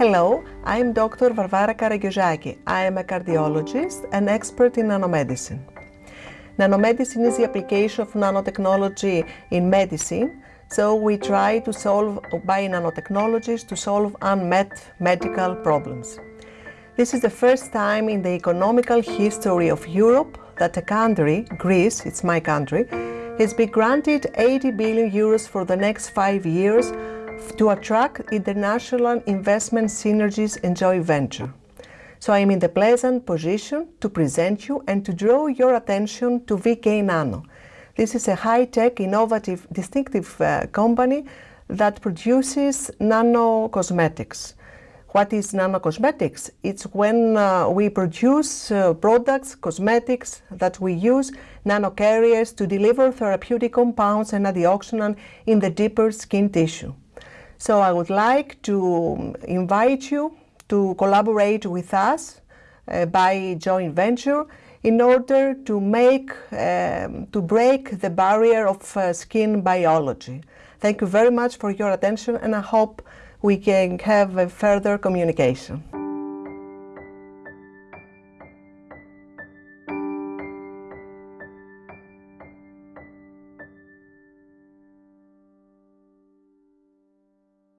Hello, I'm Dr. Varvara Karagiozaki. I am a cardiologist and expert in nanomedicine. Nanomedicine is the application of nanotechnology in medicine, so we try to solve by nanotechnologies to solve unmet medical problems. This is the first time in the economical history of Europe that a country, Greece, it's my country, has been granted 80 billion euros for the next five years to attract international investment synergies and joint venture. So I am in the pleasant position to present you and to draw your attention to VK Nano. This is a high-tech, innovative, distinctive uh, company that produces nano cosmetics. What is nanocosmetics? It's when uh, we produce uh, products, cosmetics that we use nanocarriers to deliver therapeutic compounds and antioxidants in the deeper skin tissue. So I would like to invite you to collaborate with us uh, by joint venture in order to make, um, to break the barrier of uh, skin biology. Thank you very much for your attention and I hope we can have a further communication.